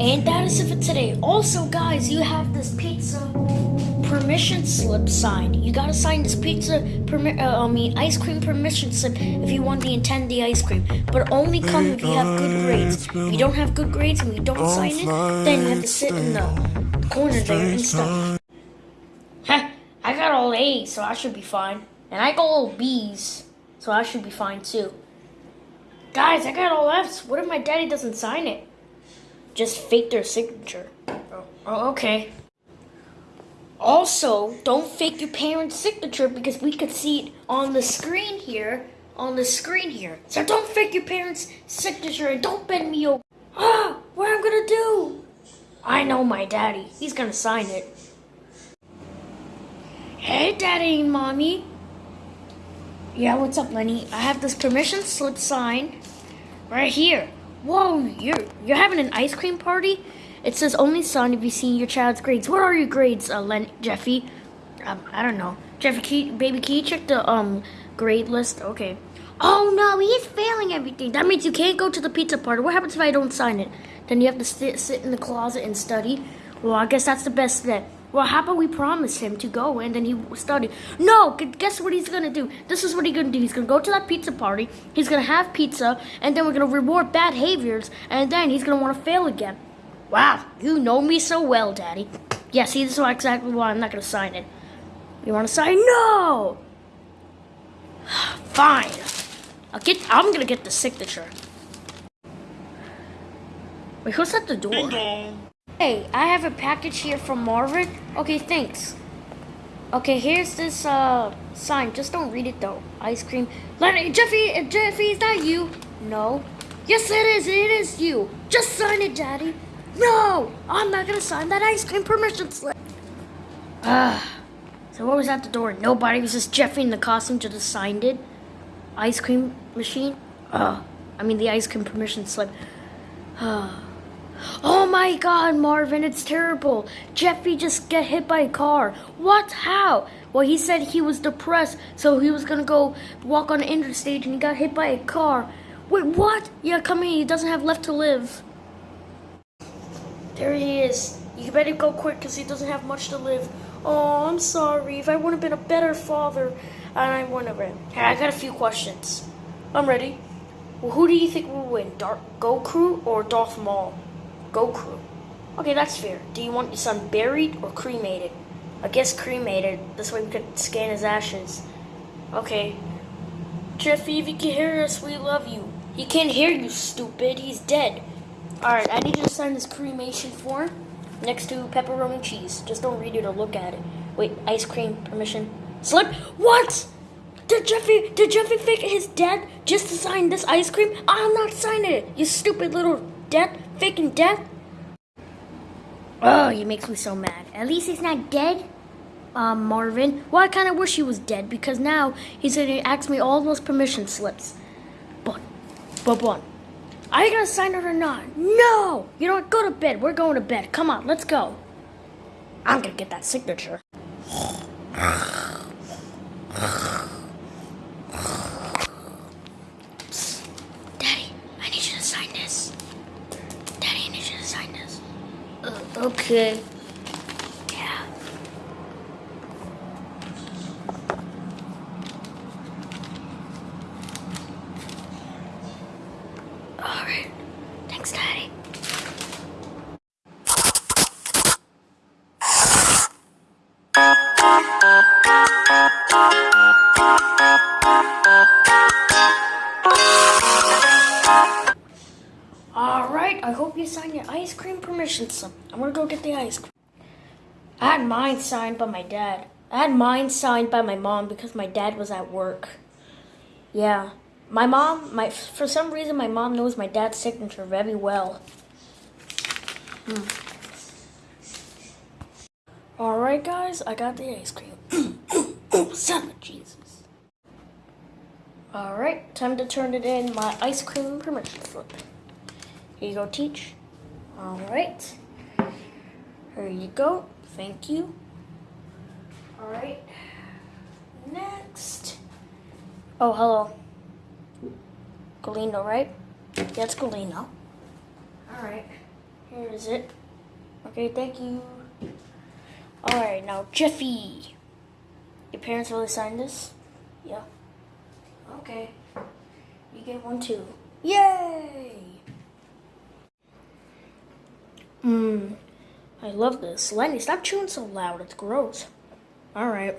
And that is it for today. Also, guys, you have this pizza permission slip signed. You gotta sign this pizza permi- uh, I mean ice cream permission slip if you want the Intendi ice cream. But only come if you have good grades. If you don't have good grades and you don't sign it, then you have to sit in the corner there and stuff. I got all A's, so I should be fine. And I got all B's, so I should be fine too. Guys, I got all F's. What if my daddy doesn't sign it? Just fake their signature. Oh, oh, okay. Also, don't fake your parents' signature because we could see it on the screen here. On the screen here. So don't fake your parents' signature and don't bend me over. Ah, what am I'm gonna do? I know my daddy. He's gonna sign it. Hey, daddy and mommy. Yeah, what's up, Lenny? I have this permission slip sign right here. Whoa, you're you're having an ice cream party? It says only son if you see your child's grades. What are your grades, uh, Len Jeffy? Um, I don't know. Jeffy, can baby, can you check the um grade list? Okay. Oh no, he is failing everything. That means you can't go to the pizza party. What happens if I don't sign it? Then you have to sit sit in the closet and study. Well, I guess that's the best bet. Well, how about we promise him to go and then he study? No, guess what he's gonna do? This is what he's gonna do. He's gonna go to that pizza party. He's gonna have pizza, and then we're gonna reward bad behaviors, and then he's gonna want to fail again. Wow, you know me so well, Daddy. Yeah, see, this is exactly why I'm not gonna sign it. You want to sign? No. Fine. I'll get. I'm gonna get the signature. Wait, who's at the door? Hey, I have a package here from Marvin. Okay, thanks. Okay, here's this uh sign. Just don't read it though. Ice cream. Lenny, Jeffy, uh, Jeffy, is that you? No. Yes, it is. It is you. Just sign it, Daddy. No, I'm not gonna sign that ice cream permission slip. Ah. so what was at the door? Nobody. It was just Jeffy in the costume just signed it. Ice cream machine. Uh, I mean the ice cream permission slip. Oh my god, Marvin, it's terrible. Jeffy just got hit by a car. What? How? Well, he said he was depressed, so he was gonna go walk on the interstate and he got hit by a car. Wait, what? Yeah, come here, he doesn't have left to live. There he is. You better go quick because he doesn't have much to live. Oh, I'm sorry. If I would have been a better father, and I wouldn't have been. Hey, I got a few questions. I'm ready. Well, who do you think will win, Dark Goku or Darth Maul? Goku. Okay, that's fair. Do you want your son buried or cremated? I guess cremated. This way we could scan his ashes. Okay. Jeffy, if you can hear us, we love you. He can't hear you, stupid. He's dead. Alright, I need you to sign this cremation form next to pepperoni cheese. Just don't read it or look at it. Wait, ice cream permission slip? What? Did Jeffy did Jeffy fake his death just to sign this ice cream? I'm not signing it, you stupid little death faking death. Oh, he makes me so mad. At least he's not dead. Um, Marvin. Well, I kind of wish he was dead because now he's gonna ask me all those permission slips. But, but one. Are you gonna sign it or not? No! You know what? Go to bed. We're going to bed. Come on, let's go. I'm gonna get that signature. Psst. Daddy, I need you to sign this. Daddy, I need you to sign this. Uh, okay. All right. I hope you signed your ice cream permission slip. I'm gonna go get the ice cream. I had mine signed by my dad. I had mine signed by my mom because my dad was at work. Yeah. My mom, my for some reason, my mom knows my dad's signature very well. Hmm. All right, guys, I got the ice cream. son of Jesus. All right, time to turn it in my ice cream permission slip. Here you go, teach. All right. Here you go. Thank you. All right. Next. Oh, hello. Galino, right? Yeah, it's Galino. Alright. Here is it. Okay, thank you. Alright, now Jeffy. Your parents really signed this? Yeah. Okay. You get one too. Yay! Mmm. I love this. Lenny, stop chewing so loud. It's gross. Alright.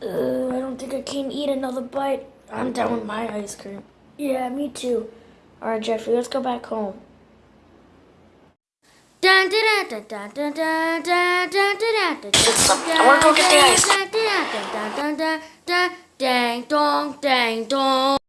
Uh, I don't think I can eat another bite. I'm done with my ice cream. Yeah, me too. Alright, Jeffrey, let's go back home. I want to go get the ice. Dang dong, dang dong.